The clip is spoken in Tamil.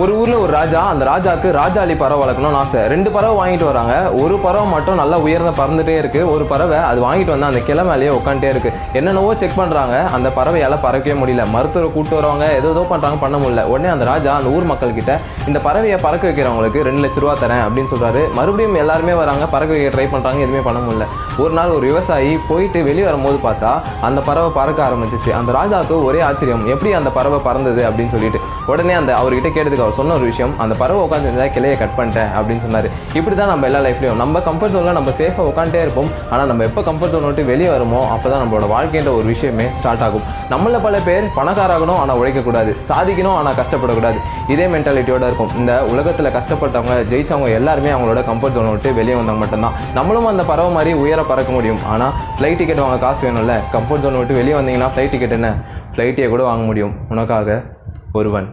ஒரு ஊர்ல ஒரு ராஜா அந்த ராஜாக்கு ராஜாலி பறவை வளர்க்கணும்னு ஆசை. ரெண்டு பறவை வாங்கிட்டு வராங்க. ஒரு பறவை மட்டும் நல்லா உயர்ந்த பறந்துட்டே இருக்கு. ஒரு பறவை அது வாங்கிட்டு வந்து அந்த கிளை மேலேயே உட்காந்துட்டே இருக்கு. என்னென்னவோ செக் பண்றாங்க. அந்த பறவையால பறக்கவே முடியல. மருத்துவரை கூட்டு வரவங்க ஏதோ ஏதோ பண்றாங்க பண்ண முடியல. உடனே அந்த ராஜா அந்த ஊர் மக்கள் கிட்ட இந்த பறவையை பறக்க வைக்கிறவங்களுக்கு ரெண்டு லட்ச ரூபா தரேன் அப்படின்னு சொல்றாரு. மறுபடியும் எல்லாருமே வராங்க. பறக்க வைக்க ட்ரை பண்றாங்க. எதுவுமே பண்ண முடியல. ஒரு நாள் ஒரு விவசாயி போயிட்டு வெளியே வரும்போது பார்த்தா அந்த பறவை பறக்க ஆரம்பிச்சிச்சு. அந்த ராஜாவுக்கு ஒரே ஆச்சரியம். எப்படி அந்த பறவை பறந்தது? அப்படின்னு சொல்லிட்டு. உடனே அந்த அவர்கிட்ட கேட்டதுக்கு சொன்ன ஒரு விஷயம் அந்த பறவை உட்காந்துருந்தா கிளையை கட் பண்ணிட்டேன் அப்படின்னு சொன்னாரு. இப்படி தான் நம்ம எல்லா லைஃப்லையும் நம்ம கம்ஃபர்ட் ஜோனில் நம்ம சேஃபாக உட்காந்துட்டே இருப்போம். ஆனால் நம்ம எப்போ கம்ஃபர்ட் ஜோன் விட்டு வெளியே வருமோ அப்போ தான் நம்மளோட வாழ்க்கைன்ற ஒரு விஷயமே ஸ்டார்ட் ஆகும். நம்மள பல பேர் பணக்காராகணும் ஆனால் உழைக்கக்கூடாது. சாதிக்கணும் ஆனால் கஷ்டப்படக்கூடாது. இதே மென்டாலிட்டியோட இருக்கும். இந்த உலகத்தில் கஷ்டப்பட்டவங்க ஜெயிச்சவங்க எல்லாருமே அவங்களோட கம்ஃபர்ட் ஜோனை விட்டு வெளியே வந்தவங்க மட்டும்தான். நம்மளும் அந்த பறவை மாதிரி உயர பறக்க முடியும். ஆனால் ஃப்ளைட் டிக்கெட் வாங்க காசு வேணும்ல கம்ஃபர்ட் ஜோனை விட்டு வெளியே வந்தீங்கன்னா ஃப்ளைட் டிக்கெட் என்ன? ஃப்ளைட்டே கூட வாங்க முடியும். உனக்காக ஒருவன்.